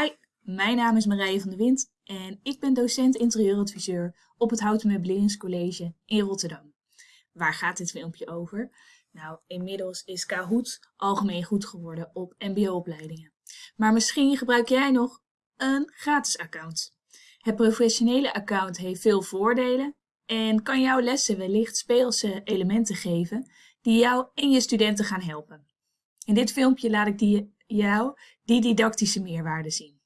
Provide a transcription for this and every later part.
Hi, mijn naam is Marije van der Wind en ik ben docent interieuradviseur op het Houten Meubeleringscollege in Rotterdam. Waar gaat dit filmpje over? Nou, inmiddels is Kahoot algemeen goed geworden op mbo-opleidingen. Maar misschien gebruik jij nog een gratis account. Het professionele account heeft veel voordelen en kan jouw lessen wellicht speelse elementen geven die jou en je studenten gaan helpen. In dit filmpje laat ik die, jou die didactische meerwaarde zien.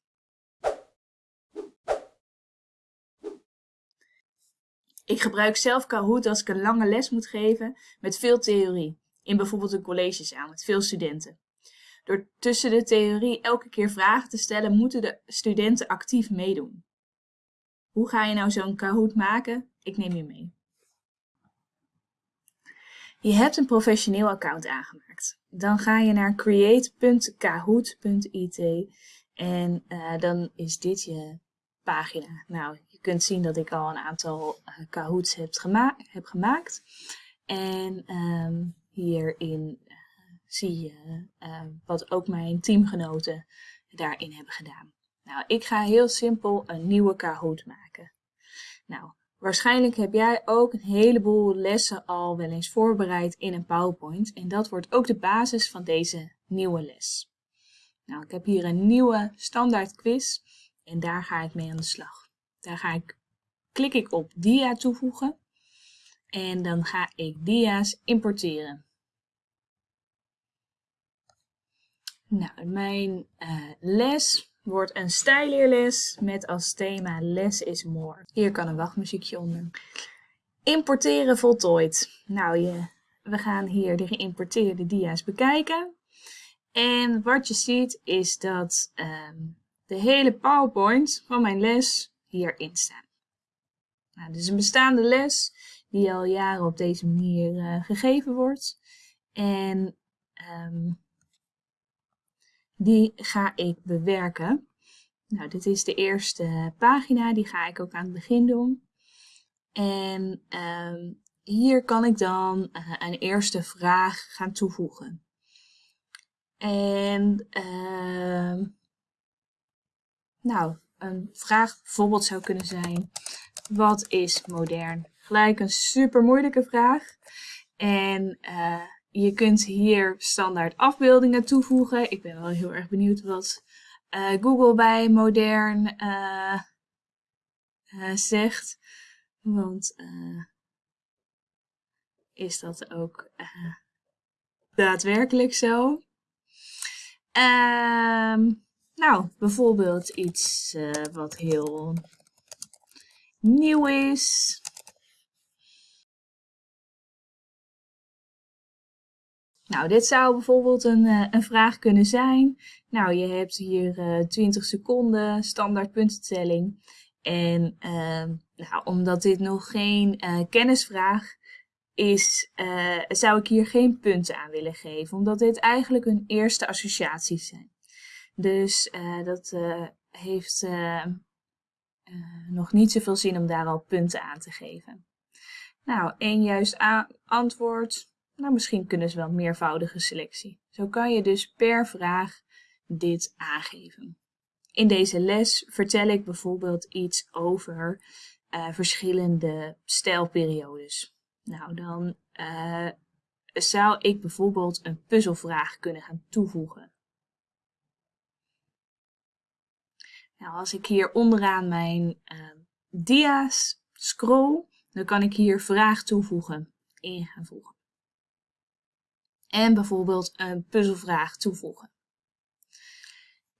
Ik gebruik zelf Kahoot als ik een lange les moet geven met veel theorie, in bijvoorbeeld een collegezaal met veel studenten. Door tussen de theorie elke keer vragen te stellen, moeten de studenten actief meedoen. Hoe ga je nou zo'n Kahoot maken? Ik neem je mee. Je hebt een professioneel account aangemaakt. Dan ga je naar create.kahoot.it en uh, dan is dit je pagina. Nou, je kunt zien dat ik al een aantal uh, Kahoots heb, heb gemaakt. En um, hierin uh, zie je wat ook mijn teamgenoten daarin hebben gedaan. Nou, ik ga heel simpel een nieuwe Kahoot maken. Nou, Waarschijnlijk heb jij ook een heleboel lessen al wel eens voorbereid in een PowerPoint en dat wordt ook de basis van deze nieuwe les. Nou, ik heb hier een nieuwe standaard quiz en daar ga ik mee aan de slag. Daar ga ik, klik ik op dia toevoegen en dan ga ik dia's importeren. Nou, mijn uh, les wordt een stijleerles met als thema Less is More. Hier kan een wachtmuziekje onder. Importeren voltooid. Nou, je, we gaan hier de geïmporteerde dia's bekijken. En wat je ziet is dat um, de hele PowerPoint van mijn les hierin staat. Nou, dit is een bestaande les die al jaren op deze manier uh, gegeven wordt. En um, die ga ik bewerken. Nou, dit is de eerste pagina, die ga ik ook aan het begin doen. En uh, hier kan ik dan uh, een eerste vraag gaan toevoegen. En uh, nou, een vraag bijvoorbeeld zou kunnen zijn, wat is modern? Gelijk een super moeilijke vraag. En uh, je kunt hier standaard afbeeldingen toevoegen. Ik ben wel heel erg benieuwd wat uh, Google bij modern uh, uh, zegt. Want is dat ook daadwerkelijk zo? Ehm, nou, bijvoorbeeld iets wat heel nieuw is. Nou, dit zou bijvoorbeeld een, uh, een vraag kunnen zijn. Nou, je hebt hier uh, eh, 20 seconden standaard puntentelling. En uh, nou, omdat dit nog geen uh, kennisvraag is, zou ik hier geen punten aan willen geven. Omdat dit eigenlijk een eerste associaties zijn. Dus dat heeft nog niet zoveel zin om daar al punten aan te geven. Nou, één juist antwoord nou, misschien kunnen ze wel meervoudige selectie. Zo kan je dus per vraag dit aangeven. In deze les vertel ik bijvoorbeeld iets over uh, verschillende stijlperiodes. Nou, dan uh, zou ik bijvoorbeeld een puzzelvraag kunnen gaan toevoegen. Nou, als ik hier onderaan mijn uh, dia's scroll, dan kan ik hier vraag toevoegen in gaan voegen en bijvoorbeeld een puzzelvraag toevoegen.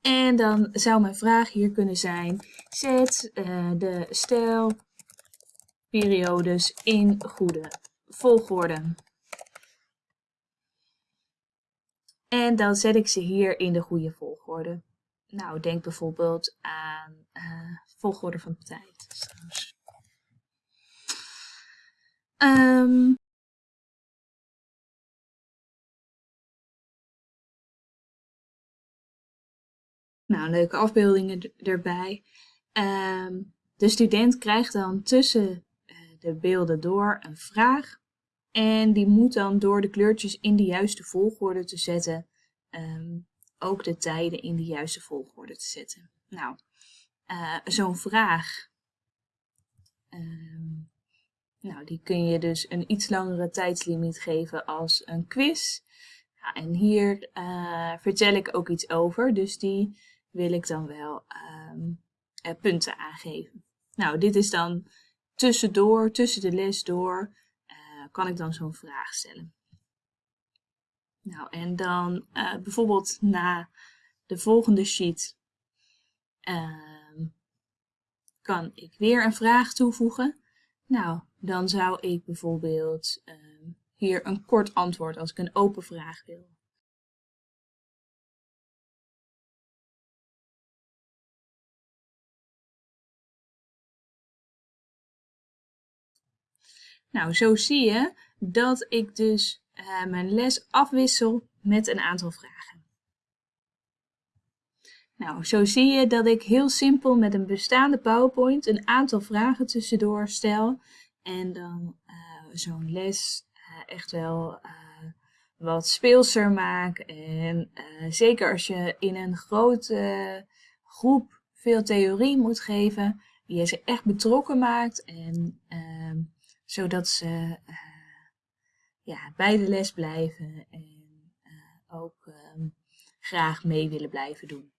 En dan zou mijn vraag hier kunnen zijn, zet uh, de stijlperiodes in goede volgorde. En dan zet ik ze hier in de goede volgorde. Nou, denk bijvoorbeeld aan uh, volgorde van tijd. Um, Nou, leuke afbeeldingen erbij. Um, de student krijgt dan tussen uh, de beelden door een vraag. En die moet dan door de kleurtjes in de juiste volgorde te zetten um, ook de tijden in de juiste volgorde te zetten. Nou, uh, zo'n vraag, uh, nou, die kun je dus een iets langere tijdslimiet geven als een quiz. Ja, en hier uh, vertel ik ook iets over, dus die wil ik dan wel um, punten aangeven. Nou, dit is dan tussendoor, tussen de les door, kan ik dan zo'n vraag stellen. Nou, en dan uh, bijvoorbeeld na de volgende sheet uh, kan ik weer een vraag toevoegen. Nou, dan zou ik bijvoorbeeld uh, hier een kort antwoord als ik een open vraag wil. Nou, zo zie je dat ik dus uh, mijn les afwissel met een aantal vragen. Nou, zo zie je dat ik heel simpel met een bestaande PowerPoint een aantal vragen tussendoor stel en dan uh, zo'n les uh, echt wel wat speelser maak. En zeker als je in een grote groep veel theorie moet geven, die je ze echt betrokken maakt en ehm, zodat ze ja, bij de les blijven en uh, ook um, graag mee willen blijven doen.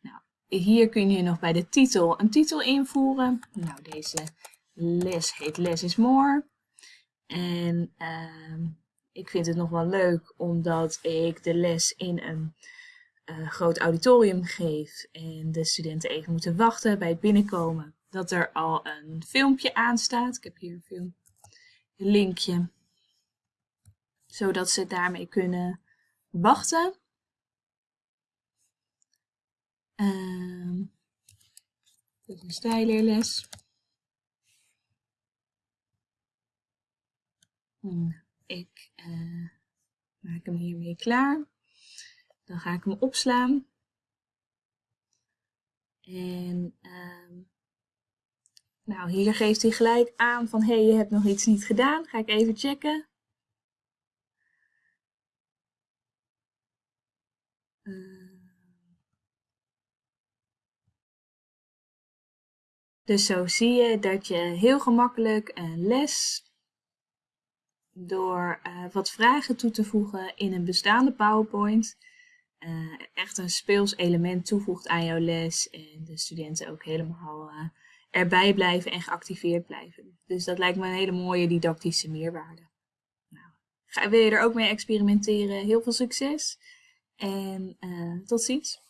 Nou, hier kun je nog bij de titel een titel invoeren. Nou, deze les heet Less is More. En uh, ik vind het nog wel leuk omdat ik de les in een uh, groot auditorium geef en de studenten even moeten wachten bij het binnenkomen. Dat er al een filmpje aan staat. Ik heb hier een film, linkje zodat ze daarmee kunnen wachten. Uh, dit is een stijleerles. Ik uh, maak hem hiermee klaar. Dan ga ik hem opslaan. En uh, nou, hier geeft hij gelijk aan van hé, hey, je hebt nog iets niet gedaan. Ga ik even checken. Dus zo zie je dat je heel gemakkelijk een les door uh, wat vragen toe te voegen in een bestaande PowerPoint uh, echt een speels element toevoegt aan jouw les en de studenten ook helemaal erbij blijven en geactiveerd blijven. Dus dat lijkt me een hele mooie didactische meerwaarde. Nou, wil je er ook mee experimenteren? Heel veel succes! En uh, tot ziens.